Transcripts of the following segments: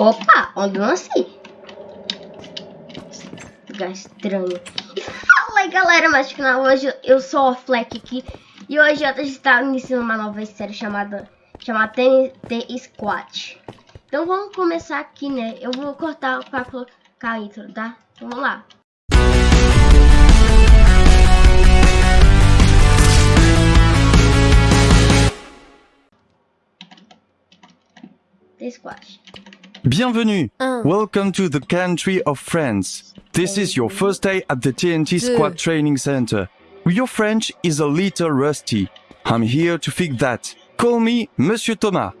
Opa, andou assim. Lugar estranho. Fala aí, galera, mas canal hoje eu sou o Fleck aqui. E hoje eu estou iniciando uma nova série chamada, chamada TNT Squat. Então vamos começar aqui, né? Eu vou cortar para colocar a intro, tá? Então vamos lá. Squash. Bienvenue. Un. Welcome to the country of France. This is your first day at the TNT Deux. Squad Training Center. Your French is a little rusty. I'm here to fix that. Call me Monsieur Thomas.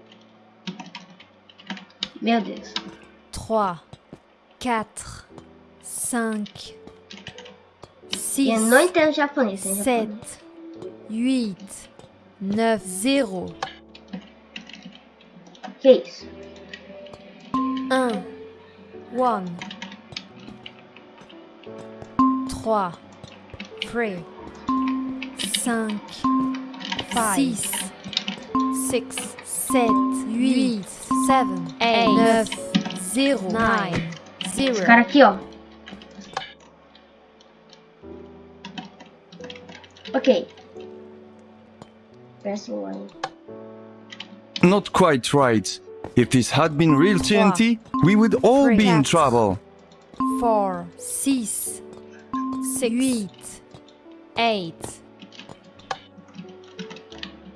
Meu Deus. 3, 4, 5, 6, Eu não entendo japonês. né, 7, japonês. 8, 9, 0, Que isso? 1, 1, 3, 3, 5, 6, 6, 7, 8, 7, 8, 9, 0, 9, Esse 0. cara aqui, ó. Ok. Press one. Not quite right. If this had been real TNT, we would all be in trouble. 4, 6, 8, 8,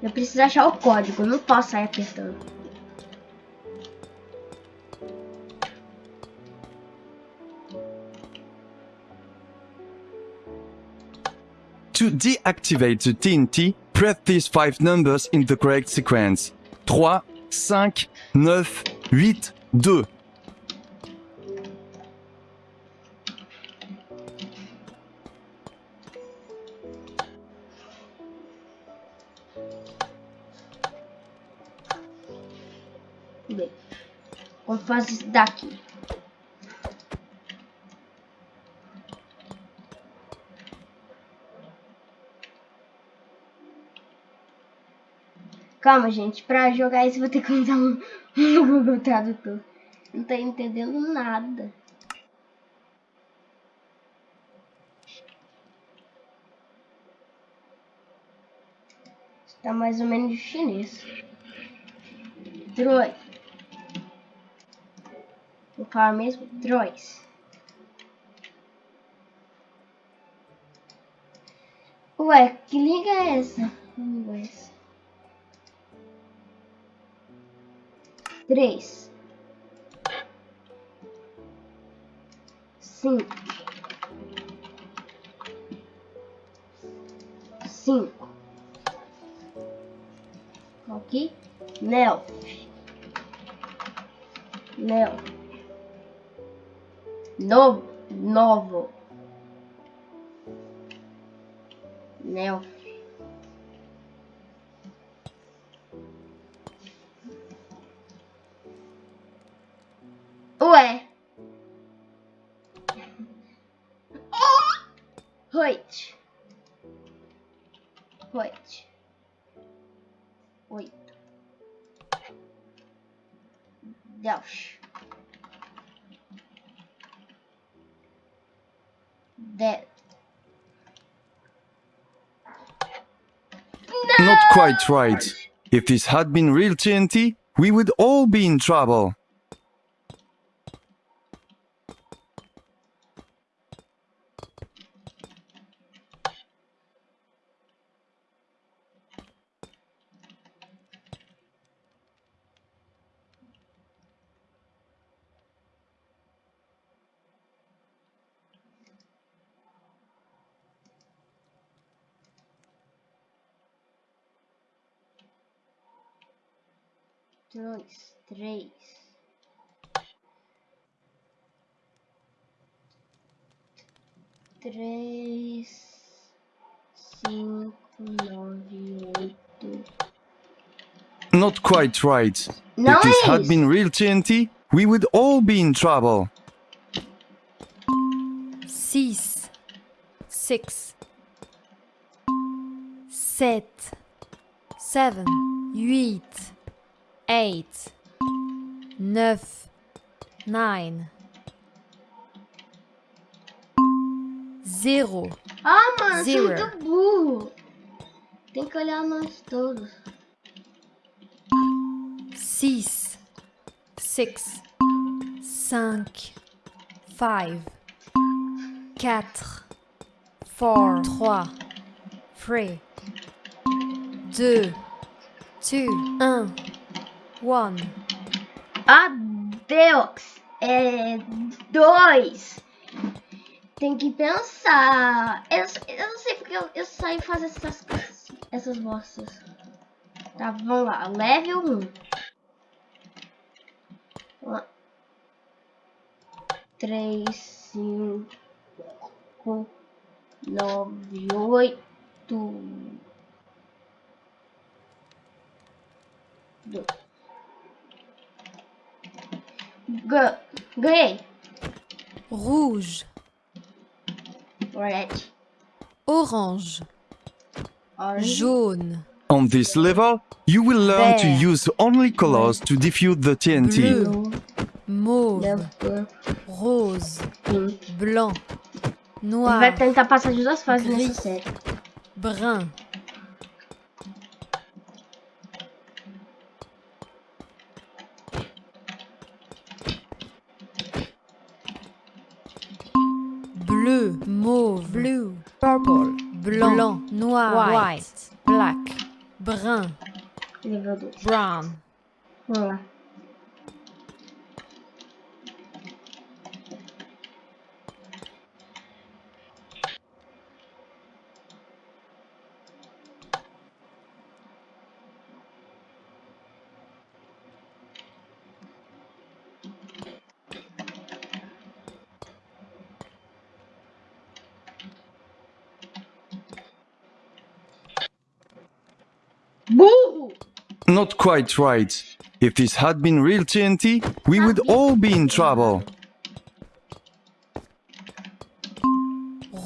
Eu preciso achar o código. eu Não posso sair apertando. To deactivate the TNT, press these five numbers in the correct sequence. 3, 5, 9, 8, 2. Bem, Vamos fazer isso daqui. Calma, gente. Pra jogar isso, vou ter que usar um, Google Tradutor. Não tô entendendo nada. Está mais ou menos chinês. Droid. Vou falar mesmo? Droids. Ué, que liga é essa? Vamos ver essa. Três. Cinco. Cinco. Aqui. Nel. Nel. Novo. Novo. Nel. Oito. Oito. Oito. Dez. Dez. Not quite right. If this had been real TNT, we would all be in trouble. Dois, três. Três, cinco, nove, oito. Not quite right. Não if this had been real TNT, we would all be in trouble. 6, 6, 7, 7, 8, 8, 9, nine, zero, Ah, mano, eu sou Zero. muito burro. Tem que olhar nós todos. six, six, cinq, five, quatre, four, trois, three, deux, two, un, One. Adeus. É dois. Tem que pensar. Eu, eu não sei porque eu, eu saio fazer essas coisas. Assim, essas bostas. Tá, vamos lá. Level 1. Um. 3, 5, 9, 8, 2. Go grey. Rouge. Orange. Orange. Jaune. On this level, you will learn to use only colors to defuse the TNT. Bleu. Mauve. Rose. Blanc. Noir. Brun. Noir, white, black, brun, Level 2. brown, Vamos Not quite right. If this had been real TNT, we would all be in trouble.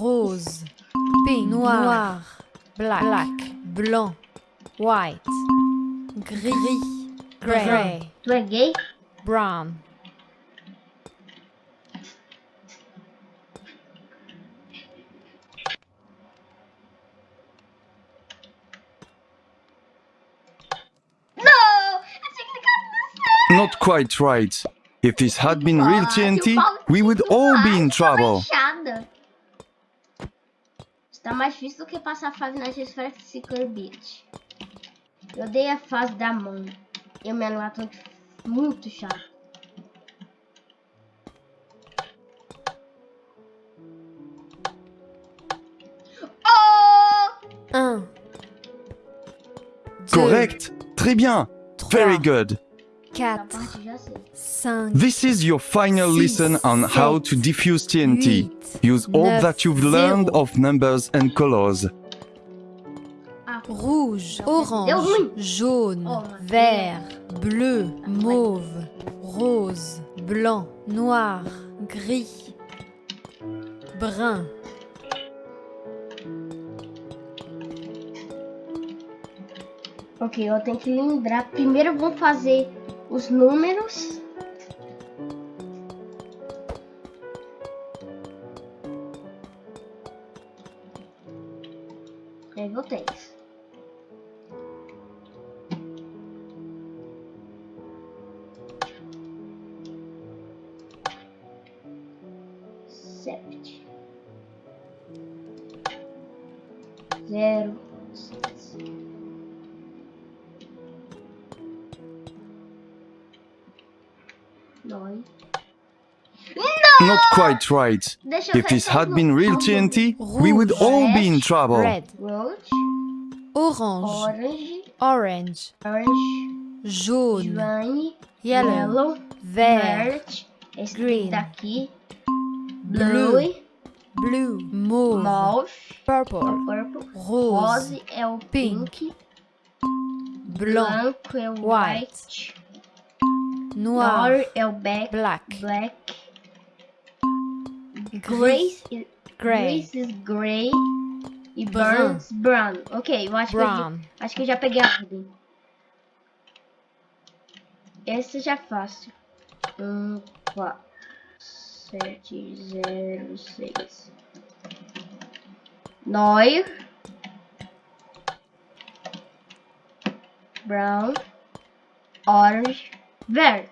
rose, pink, noir, black, black, blanc, white, gris, gray, Tu é gay? brown, Não! Eu tinha clicado no Not quite right. If this had been real Ah, TNT, we would all be in trouble. Está mais difícil do que passar a fase na Secret Beach. Eu odeio a fase da mão. E o Megalodon muito chato. Oh! un, Correct. Très bien. Very good. Essa quatre, parte eu já sei. cinq, This is your final Six, lesson on how to diffuse TNT. huit, Use all neuf, that you've learned of numbers and colors. Ah, rouge, orange, jaune, vert, bleu, mauve, rose, blanc, noir, gris, brun, Ok, eu tenho que lembrar. Primeiro vamos fazer os números. Level 3. Nove. Not quite right. If ver this had been real Vamos. TNT, we would all be in trouble. red, Roach, orange, orange, orange, orange, jaune, yellow, yellow, vert, verde, green, daqui, blue, blue, blue, mauve, mauve, purple, purple, rose, rose é o pink, pink, blanc, branco é o white, white, noir, noir é o black, black, black, grace, is- gray, grace is gray e Brown. burns brown. Ok, eu acho que eu, brown, já- acho que eu já peguei a ordem. Esse já é fácil. Um, quatro, sete, zero, seis. Neuer. Brown. Orange. Verde.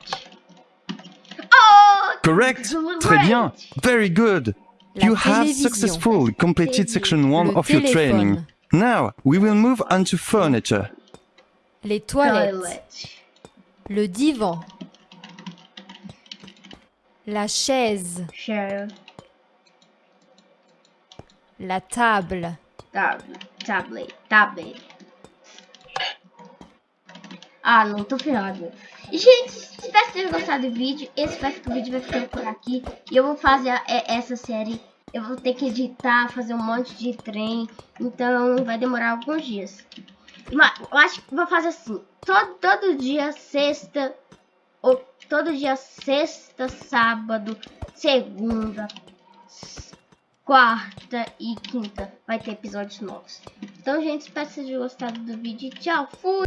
Oh! Correct. Très bien. Very good. La You have successfully completed section one Le of your training. Now, we will move on to furniture. Les toilettes. Toilet. Le divan. La chaise. Chair. La table. Tab tablet. Tablet. Ah, não, tô ferrado. Gente, espero que tenham gostado do vídeo. Eu espero que o vídeo vai ficando por aqui. E eu vou fazer a- é- essa série. Eu vou ter que editar, fazer um monte de trem. Então, vai demorar alguns dias. Mas eu acho que vou fazer assim. Todo, todo dia, sexta. Ou todo dia, sexta, sábado, segunda, quarta e quinta vai ter episódios novos. Então, gente, espero que vocês tenham gostado do vídeo. Tchau, fui!